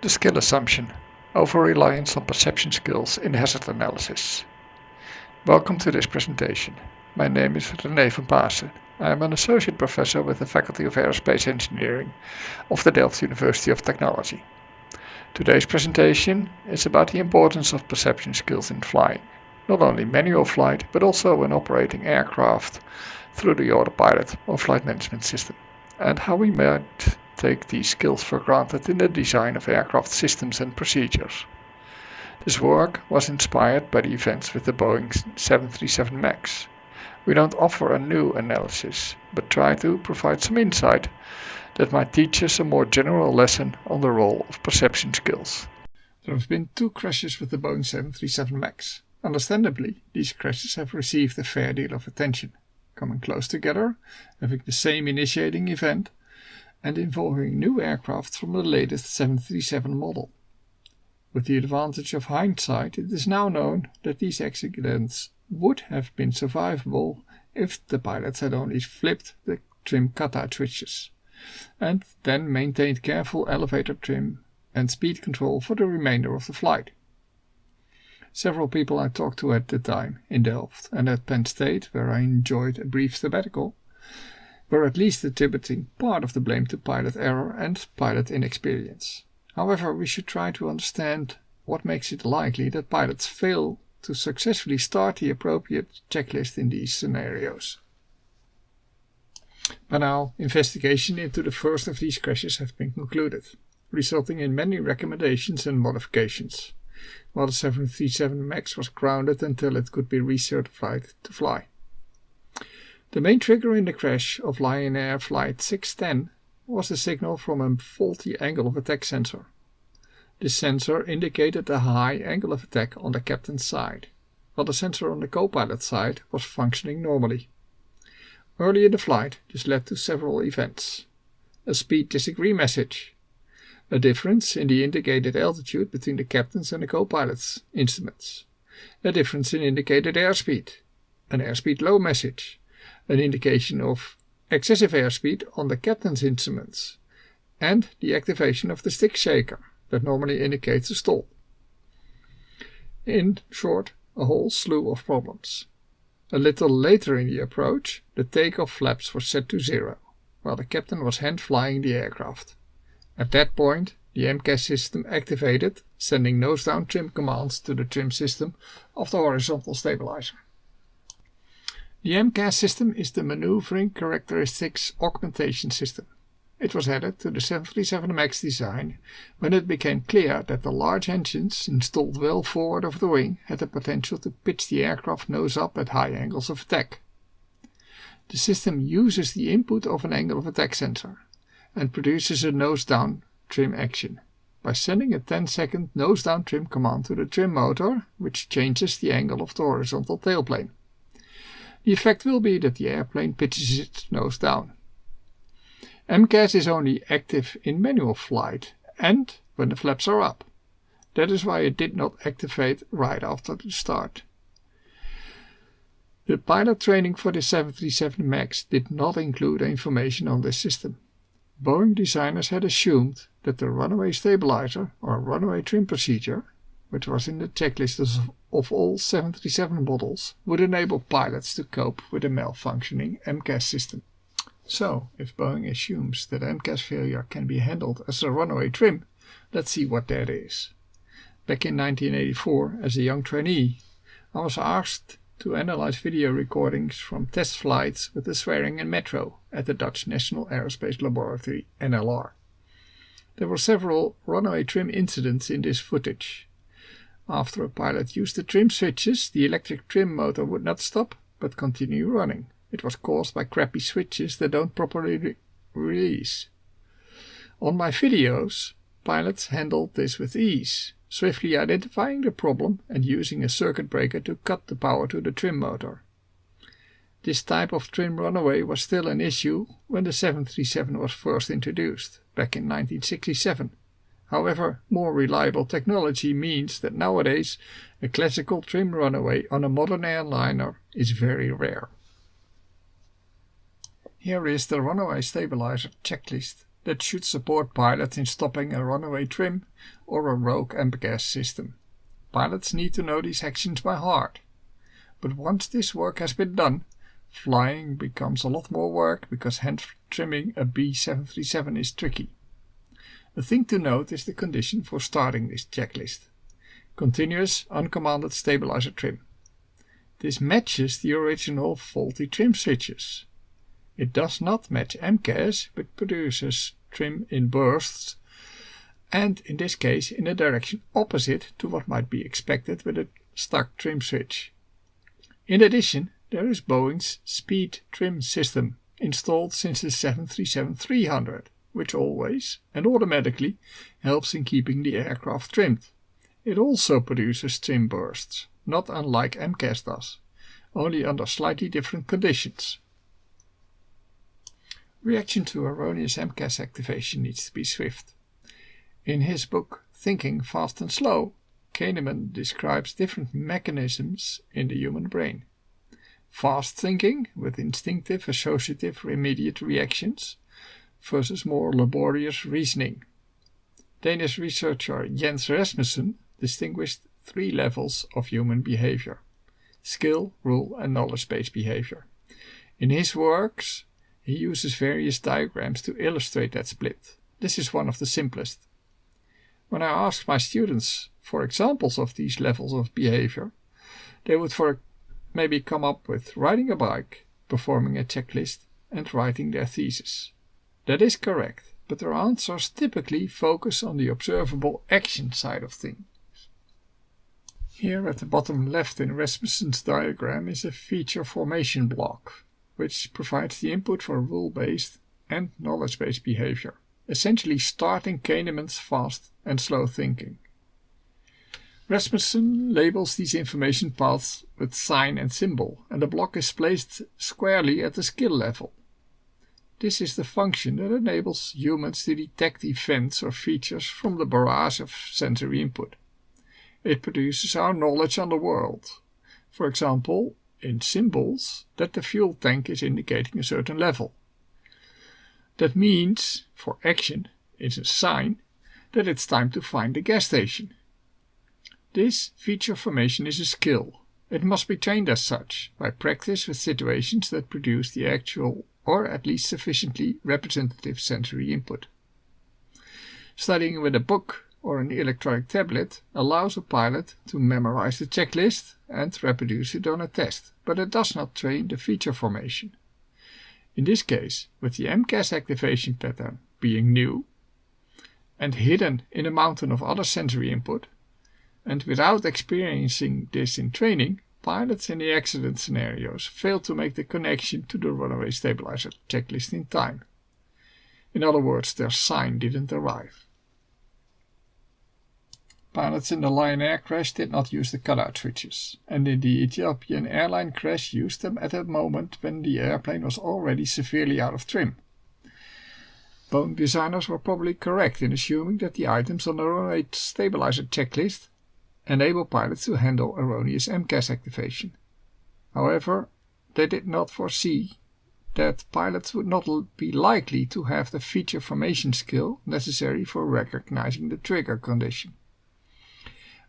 The skill assumption, over-reliance on perception skills in hazard analysis. Welcome to this presentation. My name is René van Paassen. I am an associate professor with the Faculty of Aerospace Engineering of the Delft University of Technology. Today's presentation is about the importance of perception skills in flying, not only manual flight, but also when operating aircraft through the autopilot or flight management system, and how we might take these skills for granted in the design of aircraft systems and procedures. This work was inspired by the events with the Boeing 737 MAX. We don't offer a new analysis, but try to provide some insight that might teach us a more general lesson on the role of perception skills. There have been two crashes with the Boeing 737 MAX. Understandably, these crashes have received a fair deal of attention, coming close together, having the same initiating event, and involving new aircraft from the latest 737 model. With the advantage of hindsight, it is now known that these accidents would have been survivable if the pilots had only flipped the trim cutout switches and then maintained careful elevator trim and speed control for the remainder of the flight. Several people I talked to at the time in Delft and at Penn State, where I enjoyed a brief sabbatical, were at least attributing part of the blame to pilot error and pilot inexperience. However, we should try to understand what makes it likely that pilots fail to successfully start the appropriate checklist in these scenarios. By now, investigation into the first of these crashes have been concluded, resulting in many recommendations and modifications, while the 737 MAX was grounded until it could be recertified to fly. The main trigger in the crash of Lion Air Flight 610 was a signal from a faulty angle of attack sensor. This sensor indicated a high angle of attack on the captain's side, while the sensor on the co-pilot side was functioning normally. Early in the flight, this led to several events. A speed disagree message, a difference in the indicated altitude between the captain's and the co-pilot's instruments, a difference in indicated airspeed, an airspeed low message, an indication of excessive airspeed on the captain's instruments, and the activation of the stick shaker that normally indicates a stall. In short, a whole slew of problems. A little later in the approach, the takeoff flaps were set to zero, while the captain was hand flying the aircraft. At that point, the MCAS system activated, sending nose down trim commands to the trim system of the horizontal stabilizer. The MCAS system is the Maneuvering Characteristics Augmentation System. It was added to the 737 MAX design when it became clear that the large engines installed well forward of the wing had the potential to pitch the aircraft nose up at high angles of attack. The system uses the input of an angle of attack sensor and produces a nose down trim action by sending a 10 second nose down trim command to the trim motor, which changes the angle of the horizontal tailplane. The effect will be that the airplane pitches its nose down. MCAS is only active in manual flight and when the flaps are up. That is why it did not activate right after the start. The pilot training for the 737 MAX did not include information on this system. Boeing designers had assumed that the runaway stabilizer or runaway trim procedure which was in the checklist of all 737 models, would enable pilots to cope with a malfunctioning MCAS system. So, if Boeing assumes that MCAS failure can be handled as a runaway trim, let's see what that is. Back in 1984, as a young trainee, I was asked to analyze video recordings from test flights with the Swearingen Metro at the Dutch National Aerospace Laboratory, NLR. There were several runaway trim incidents in this footage, after a pilot used the trim switches, the electric trim motor would not stop, but continue running. It was caused by crappy switches that don't properly re release. On my videos, pilots handled this with ease, swiftly identifying the problem and using a circuit breaker to cut the power to the trim motor. This type of trim runaway was still an issue when the 737 was first introduced, back in 1967. However, more reliable technology means that nowadays a classical trim runaway on a modern airliner is very rare. Here is the runaway stabilizer checklist that should support pilots in stopping a runaway trim or a rogue MCAS system. Pilots need to know these actions by heart. But once this work has been done, flying becomes a lot more work because hand trimming a B737 is tricky. The thing to note is the condition for starting this checklist. Continuous uncommanded stabilizer trim. This matches the original faulty trim switches. It does not match MCAS but produces trim in bursts and in this case in a direction opposite to what might be expected with a stuck trim switch. In addition, there is Boeing's Speed Trim System installed since the 737-300, which always and automatically helps in keeping the aircraft trimmed. It also produces trim bursts, not unlike MCAS does, only under slightly different conditions. Reaction to erroneous MCAS activation needs to be swift. In his book Thinking Fast and Slow, Kahneman describes different mechanisms in the human brain. Fast thinking, with instinctive, associative, immediate reactions, versus more laborious reasoning. Danish researcher Jens Rasmussen distinguished three levels of human behavior skill, rule, and knowledge based behavior. In his works, he uses various diagrams to illustrate that split. This is one of the simplest. When I asked my students for examples of these levels of behavior, they would for maybe come up with riding a bike, performing a checklist, and writing their thesis. That is correct, but their answers typically focus on the observable action side of things. Here at the bottom left in Rasmussen's diagram is a feature formation block, which provides the input for rule-based and knowledge-based behavior essentially starting Kahneman's fast and slow thinking. Rasmussen labels these information paths with sign and symbol, and the block is placed squarely at the skill level. This is the function that enables humans to detect events or features from the barrage of sensory input. It produces our knowledge on the world. For example, in symbols, that the fuel tank is indicating a certain level. That means, for action, it's a sign that it's time to find the gas station. This feature formation is a skill. It must be trained as such, by practice with situations that produce the actual or at least sufficiently representative sensory input. Studying with a book or an electronic tablet allows a pilot to memorize the checklist and reproduce it on a test, but it does not train the feature formation. In this case, with the MCAS activation pattern being new and hidden in a mountain of other sensory input, and without experiencing this in training, pilots in the accident scenarios failed to make the connection to the runaway stabilizer checklist in time. In other words, their sign didn't arrive. Pilots in the Lion Air crash did not use the cutout switches, and in the Ethiopian airline crash used them at a moment when the airplane was already severely out of trim. Boeing designers were probably correct in assuming that the items on the runaway stabilizer checklist enable pilots to handle erroneous MCAS activation. However, they did not foresee that pilots would not be likely to have the feature formation skill necessary for recognizing the trigger condition.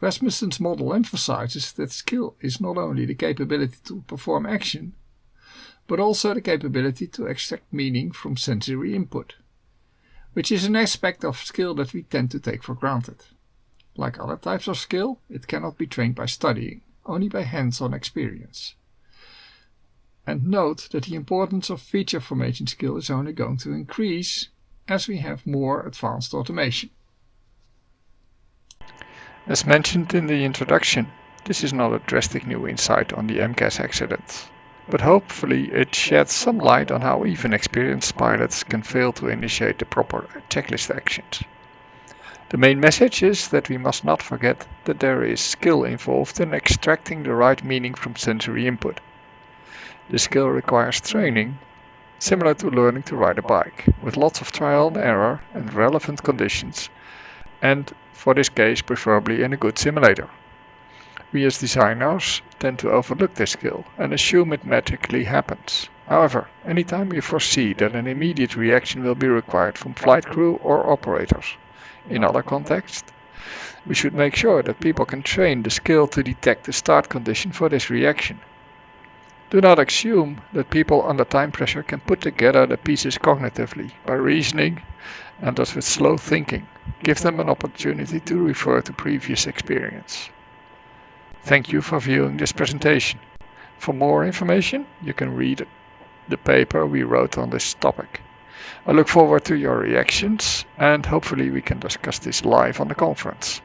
Rasmussen's model emphasizes that skill is not only the capability to perform action, but also the capability to extract meaning from sensory input, which is an aspect of skill that we tend to take for granted. Like other types of skill, it cannot be trained by studying, only by hands-on experience. And note that the importance of feature formation skill is only going to increase as we have more advanced automation. As mentioned in the introduction, this is not a drastic new insight on the MCAS accident, but hopefully it sheds some light on how even experienced pilots can fail to initiate the proper checklist actions. The main message is that we must not forget that there is skill involved in extracting the right meaning from sensory input. The skill requires training, similar to learning to ride a bike, with lots of trial and error and relevant conditions and for this case preferably in a good simulator. We as designers tend to overlook this skill and assume it magically happens. However, anytime we foresee that an immediate reaction will be required from flight crew or operators, in other contexts, we should make sure that people can train the skill to detect the start condition for this reaction. Do not assume that people under time pressure can put together the pieces cognitively by reasoning and thus with slow thinking. Give them an opportunity to refer to previous experience. Thank you for viewing this presentation. For more information, you can read the paper we wrote on this topic. I look forward to your reactions and hopefully we can discuss this live on the conference.